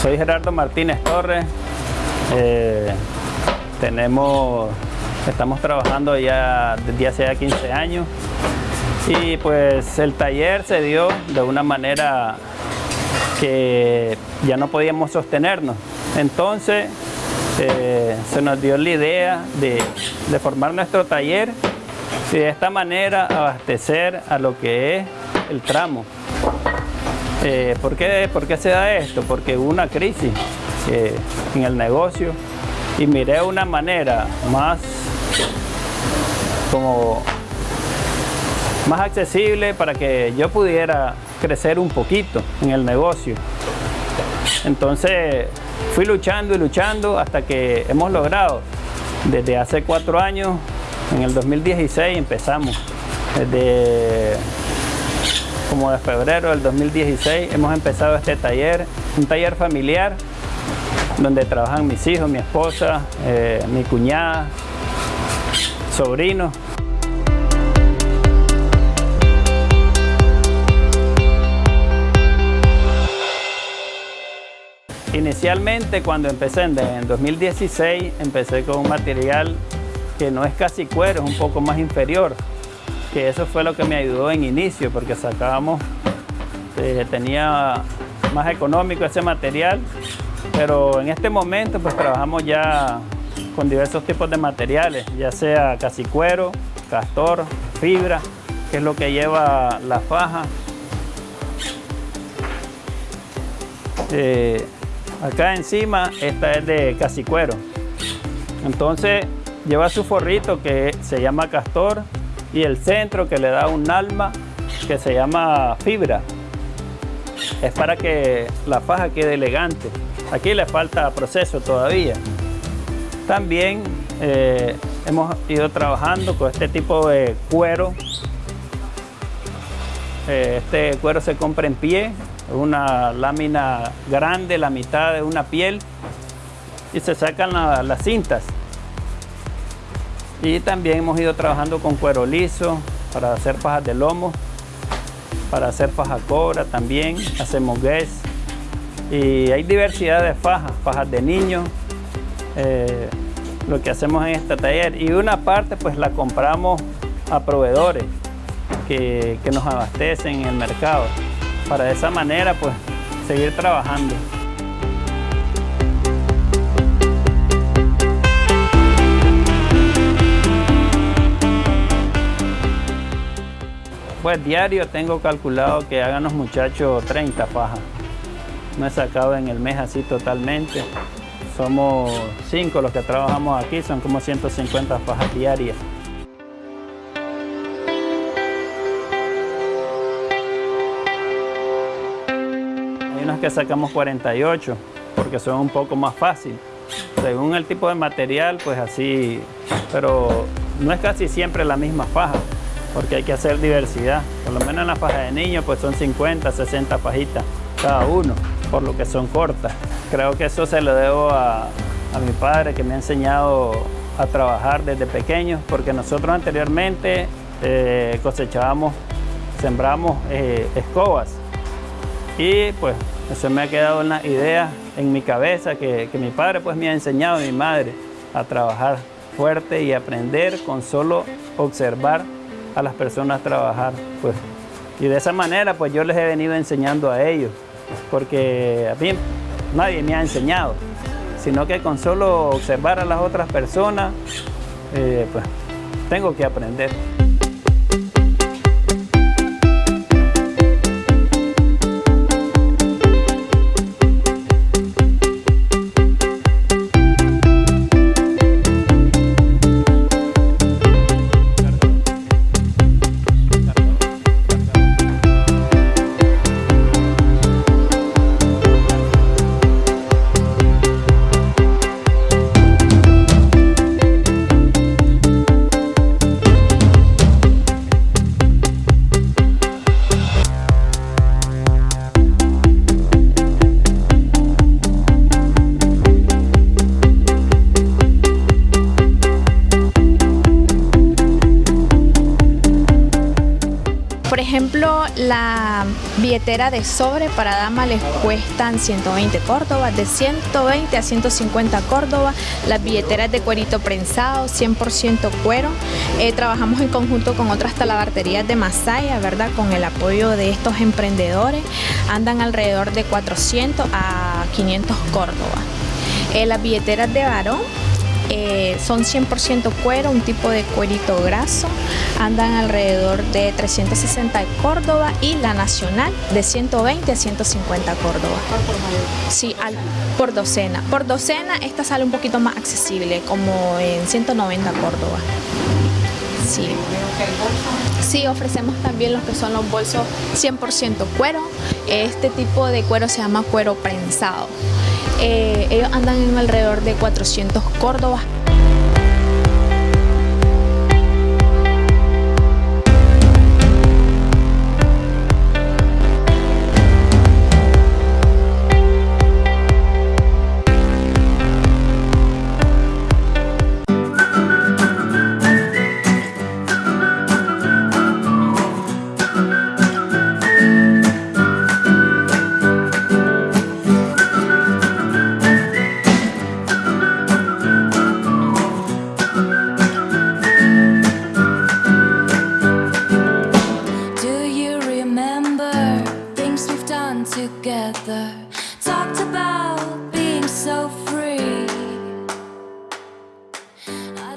soy Gerardo Martínez Torres. Eh, tenemos, estamos trabajando ya desde hace ya 15 años y pues el taller se dio de una manera que ya no podíamos sostenernos. Entonces eh, se nos dio la idea de, formar nuestro taller y de esta manera abastecer a lo que es el tramo. Eh, ¿por, qué, ¿por, qué, se da esto? Porque hubo una crisis eh, en el negocio y miré una manera más como más accesible para que yo pudiera crecer un poquito en el negocio. Entonces fui luchando y luchando hasta que hemos logrado. Desde hace cuatro años, en el 2016 empezamos. Desde como de febrero del 2016 hemos empezado este taller, un taller familiar donde trabajan mis hijos, mi esposa, eh, mi cuñada, sobrinos. Inicialmente cuando empecé en 2016 empecé con un material que no es casi cuero, es un poco más inferior, que eso fue lo que me ayudó en inicio porque sacábamos, eh, tenía más económico ese material, pero en este momento pues trabajamos ya con diversos tipos de materiales, ya sea casi cuero, castor, fibra, que es lo que lleva la faja. Eh, Acá encima, esta es de casicuero. Entonces, lleva su forrito que se llama castor y el centro que le da un alma que se llama fibra. Es para que la faja quede elegante. Aquí le falta proceso todavía. También eh, hemos ido trabajando con este tipo de cuero. Eh, este cuero se compra en pie, una lámina grande, la mitad de una piel y se sacan las cintas. Y también hemos ido trabajando con cuero liso para hacer fajas de lomo, para hacer faja cobra también, hacemos guess. Y hay diversidad de fajas, fajas de niños, eh, lo que hacemos en este taller. Y una parte pues la compramos a proveedores que, que nos abastecen en el mercado para de esa manera pues seguir trabajando. Pues diario tengo calculado que hagan los muchachos 30 fajas. No he sacado en el mes así totalmente. Somos 5 los que trabajamos aquí, son como 150 fajas diarias. que sacamos 48 porque son un poco más fácil. Según el tipo de material, pues así, pero no es casi siempre la misma faja porque hay que hacer diversidad. Por lo menos en la faja de niños pues son 50, 60 fajitas cada uno, por lo que son cortas. Creo que eso se lo debo a, mi padre que me ha enseñado a trabajar desde pequeño, porque nosotros anteriormente eh, cosechábamos, sembramos eh, escobas y pues eso me ha quedado una idea en mi cabeza que, mi padre pues me ha enseñado, mi madre, a trabajar fuerte y aprender con solo observar a las personas trabajar. Pues. Y de esa manera pues yo les he venido enseñando a ellos, porque a mí nadie me ha enseñado, sino que con solo observar a las otras personas, eh, pues tengo que aprender. La billetera de sobre para dama les cuestan 120 córdobas, de 120 a 150 córdobas. Las billeteras de cuerito prensado, 100% cuero. Eh, trabajamos en conjunto con otras talabarterías de Masaya, ¿verdad? Con el apoyo de estos emprendedores. Andan alrededor de 400 a 500 córdobas. Eh, las billeteras de varón eh, son 100% cuero, un tipo de cuerito graso, andan alrededor de 360 Córdoba y la nacional de 120 a 150 Córdoba. Sí, por docena. Por docena esta sale un poquito más accesible, como en 190 Córdoba. Sí. Sí, ofrecemos también los que son los bolsos 100% cuero. Este tipo de cuero se llama cuero prensado. Eh, ellos andan en alrededor de 400 córdobas.